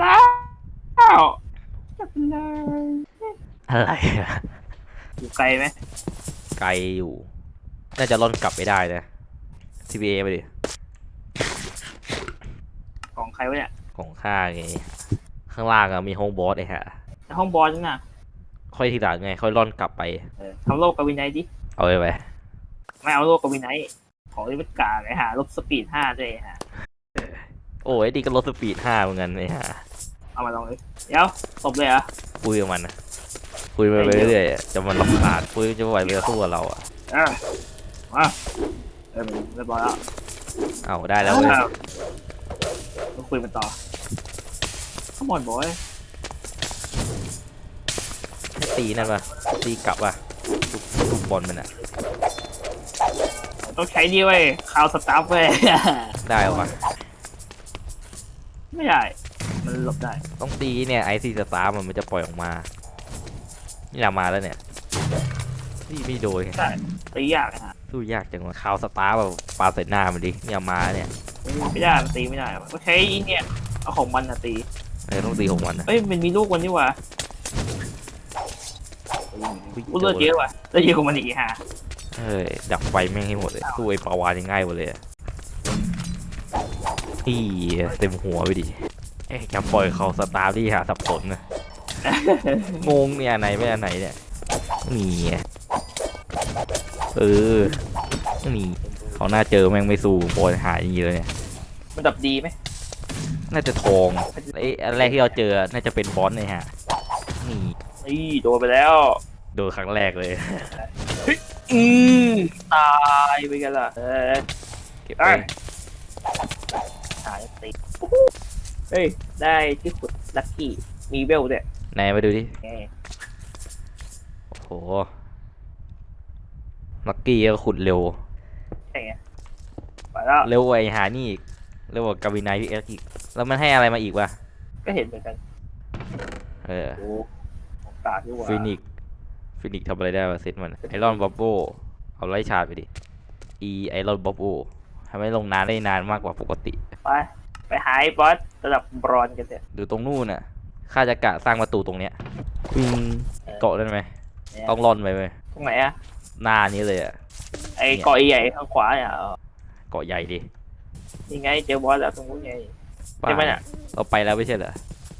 ได้แล้วจับเลยอะไรอะอยู่ไกลไหมไกลอยู่ น่าจะล่อนกลับไม่ได้นะ TBA ไปดิ ของใครวะเนี่ยของข้าไง ข้างล่างอะมีห้องบอสไอ้ฮะในห้องบอลนั่นน่ะค่อยทีหลังไง ค่อยล่อนกลับไป เออทำโลกกับวินัยดิ เอาไปไปไม่เอาโลกกับวินัย ของที่มันกาเลยฮะลบสปีดห้าด้วยฮะโอ้ยดีก็ลดสปีดห้าเหมือนกันไอ้ฮะ เอามาลองเลยเดี๋ยวตบเลยเหรอคุยกับมันนะคุยไปเรื่อยๆอะจะมันลำบากคุยจะไหวไปสู้กับเราอะเออมาเออเรียบร้อยแล้วเอาได้แล้วเว้ยอ้าวมาคุยมันต่อขมอนบอยให้ตีนั่นปะตีกลับปะทุกทุกบอลมันอะต้องใช้ดีเว้ยคาวสตาร์ฟเว้ย ได้ปะไม่ได้ มันหลบได้ต้องตีเนี่ยไอซีสตาร์มันมันจะปล่อยออกมานี่เรามาแล้วเนี่ยนี่ไม่โดนไงได้ตียากนะฮะสู้ยากจังวะคาวสตาร์แบบปาใส่หน้ามันดิเนี่ยมาเนี่ยไม่ได้มันตีไม่ได้ต้องใช้อีเนี่ยเอาของมันนะตีเออต้องตีของมันนะเอ้ยมันมีลูกมันนี่หว่าอุ๊ยกูเลือดเยอะว่ะเลือดเยอะกว่ามันอีกฮะเอ้ยดับไฟแม่งให้หมดเลยสู้ไอ้ปลาวานยังง่ายหมดเลยอะอีเต็มหัวไปดิเอ๊ะ จะปล่อยเขาสตาร์ที่หาสับสนนะงงเนี่ยอันไหนไม่อันไหนเนี่ยนี่ไงเออนี่เขาหน้าเจอแม่งไม่สู้ปล่อยหายอย่างนี้เลยเนี่ยมันดับดีไหมน่าจะทองไอ้อันแรกที่เราเจอน่าจะเป็นบอสเลยฮะนี่นี่โดนไปแล้วโดนครั้งแรกเลยอืมตายไปกันละเออเก็บเอ้ไปยหายตี เฮ้ย ได้ที่ขุดลัคกี้มีเวลด้วยไหนมาดูดิไงโอ้โหลักกี้ก็ขุดเร็ว ใช่ไงไปแล้ว เร็วกว่าไอ้หานี่อีกเร็วกว่ากาวินายพี่เอ็กซ์อีก แล้วมันให้อะไรมาอีกวะก็เห็นเหมือนกันเออโอ้ของตาที่ว่าฟินิกฟินิกทำอะไรได้วะเซตมันไอรอนบับโบเอาไล่ชาร์จไปดิอีไอรอนบับโบทำให้ลงน้ำได้นานมากกว่าปกติ ไป ไปหาไอ้บอสระดับบรอนซ์กันเถอะดูตรงนู่นน่ะข้าจะกะสร้างประตูตรงเนี้ยวิ่งเกาะได้ไหมเนี่ยต้องร่อนไปไหมตรงไหนอะหน้านี้เลยอะไอ้เนี่ยเกาะใหญ่ข้างขวาเนี่ยเออเกาะใหญ่ดิยังไงเจอบอสแล้วตรงนู้นไงบ้าใช่ไหมเนี่ยเราไปแล้วไม่ใช่เหรอ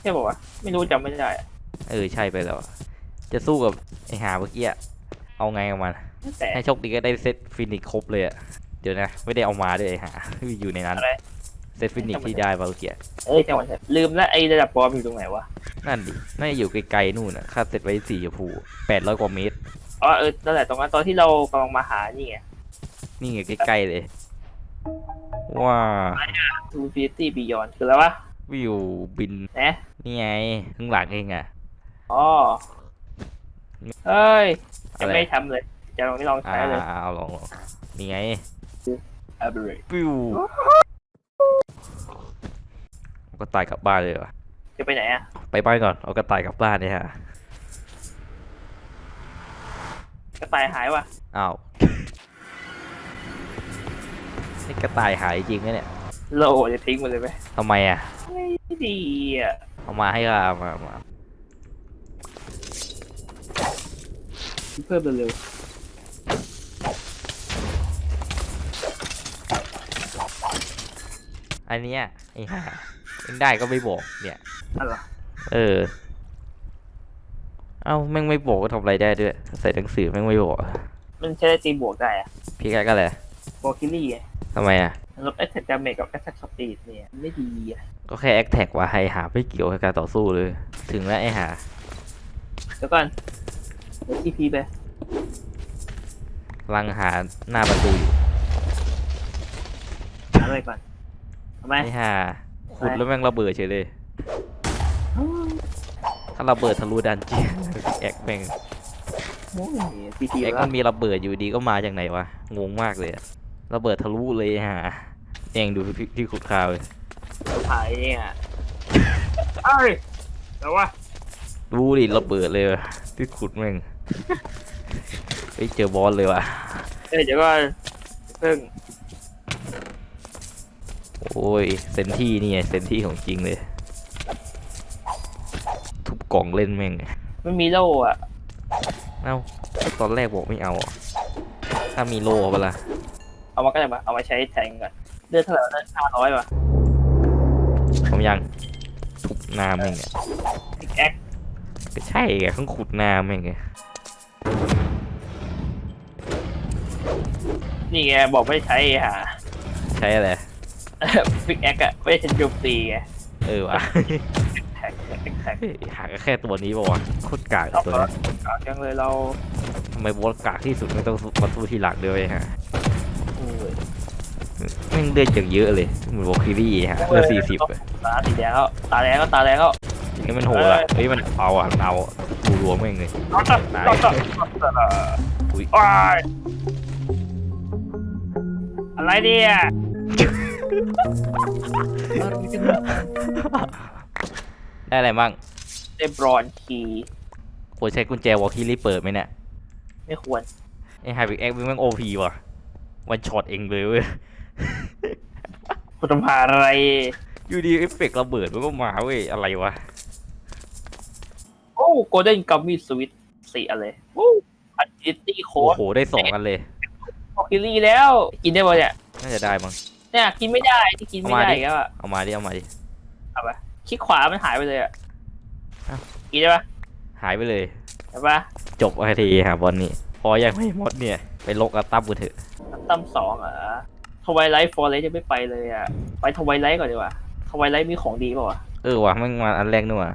ใช่ป่าวะไม่รู้จำไม่ได้อะเออใช่ไปแล้วจะสู้กับไอหาเมื่อกี้อะเอาไงกับมันแต่ให้โชคดีก็ได้เซตฟินิกครบเลยอะเดี๋ยวนะ ไม่ได้เอามาด้วยไอหาอยู่ในนั้นอะไร เซตฟินิกที่ได้มาเมื่อกี้เอ้ยจังหวะลืมแล้วไอ้ระดับบอสอยู่ตรงไหนวะ นั่นดิน่าจะอยู่ไกลๆนู่นอะค่าเซตไว้สีชมพูแปดร้อยกว่าเมตรอ๋อเออนั่นแหละตรงนั้นตอนที่เรากำลังมาหานี่ไงนี่ไงใกล้ๆเลย ว้าทูฟิตี้บียอนคืออะไรวะวิวบินนะนี่ไงข้างหลังเองอะอ๋อเฮ้ยอะจะไรไม่ทำเลย จะลองไม่ลองอ่าใช้เลยเอาลองลองนี่ไงอับ เรดวิวก็ตายกลับบ้านเลยวะจะไปไหนอะ ไปบ้านก่อน เอากระต่ายกลับบ้านเนี่ยฮะ กระต่ายหายวะอ้าว นี่กระต่ายหายจริงไหมเนี่ยโลจะทิ้งมันเลยไหมทำไมอะ ไม่ดีอะ เอามาให้ก็เอามาเอามา เพิ่มเร็วอันเนี้ยไอ้ห่า เองได้ก็ไม่บอก เนี่ยๆอะไรเออ เอ้าแม่งไม่บอกก็ทำอะไรได้ด้วย ใส่หนังสือแม่งไม่บอก มันใช้ได้ตีบวกได้อะพี่แกก็เลยโบคิลี่ไงทำไมอะลดแอคแท็กดาเมจกับแอคแท็กสปีดเนี่ยไม่ดีอะก็แค่แอคแท็กว่าให้หาไม่เกี่ยวกับการต่อสู้เลย ถึงแล้วไอ้หาเดี๋ยวก่อนเดี๋ยวทีพีไปกำลังหาหน้าประตูอยู่หาอะไรก่อนทำไมไอ้หา ขุดแล้วแม่งระเบิดเฉยเลย ถ้าระเบิดทะลุดันเจียนแอกแม่งโอ้ยทีพีแอกแล้วมันมีระเบิดอยู่ดีก็มาจากไหนวะ งงมากเลยอะระเบิดทะลุเลยไอ้หาเองดูที่ที่ขุดข่าวเลยถ่ายเนี่ยเอ้ยแต่ว่ารู้ดิระเบิดเลยว่ะที่ขุดแม่งไปเจอบอสเลยว่ะเอ้ยเดี๋ยวก่อนเพิ่งโอ้ยเซนที่นี่ไงเซนที่ของจริงเลย ทุบกล่องเล่นแม่งไม่มีโล่อะเอ้าตอนแรกบอกไม่เอาอะถ้ามีโล่เปะล่าเอามาก็ได้มาเอามาใช้แทงก่อนเลือดเท่าไหร่เลือดห้าร้อยว่ะผมยังทุบหน้าแม่งอะพิกแอคก็ใช่ไงต้องขุดหน้าแม่งไงนี่ไงบอกไม่ใช้หาใช้อะไร พิกแอคอะไม่ใช่โจมตีไงเออวะแท็กแท็กแท็กเฮ้ยหาก็แค่ตัวนี้ป่าวะโคตรกากเอาตัวเหรอนี้เอาจังเลยเราทำไมบอสกากที่สุดไม่ต้องมาสู้ทีหลังด้วยฮะโอ้ยแม่งเลือดอย่างเยอะเลยเหมือนวอลคิรี่ฮะเลือดสี่สิบอะตาสีแดงแล้วตาแดงก็ตาแดงก็นี่มันโหดอะเฮ้ยมันเอาอะเอาดูรวมแม่งเลยเอาตัดตายตัดตัดตัดอุ้ยว้ายอะไรเนี่ย ได้อะไรบ้างเดบรอนคีย์ควรใช้กุญแจวอลคิรี่เปิดไหมเนี่ย ไม่ควรไอ้ไฮบิกแอคแม่งโอพีว่ะวันช็อตเองเลยเว้ยคุณทำหาอะไร อยู่ดีเอฟเฟกต์ระเบิดมันก็มาเว้ย อะไรวะ โอ้โกลเด้นกัมมี่สวิตสี่อะไรโอ้อันดิตี้โค้โอ้ดโห ได้สองกันเลยออกคิลี่แล้ว กินได้ป่ะเนี่ย น่าจะได้มั้ง เนี่ยกินไม่ได้ที่กินไม่เอามาได้ดิอีก็อะเอามาดิ เอามาดิ เอาไปคลิกขวามันหายไปเลยอะอ้าวกินได้ปะหายไปเลยเห็นปะจบไอทีหาบอลนี่ พอยังไม่หมดเนี่ย ไปลกอัตตับกันเถอะตั้มสองเหรอทวายไลท์ฟอร์เรสยังไม่ไปเลยอะไปทวายไลท์ก่อนดีกว่าทวายไลท์มีของดีเปล่าวะเออว่ะแม่งมาอันแรกนู่นว่ะ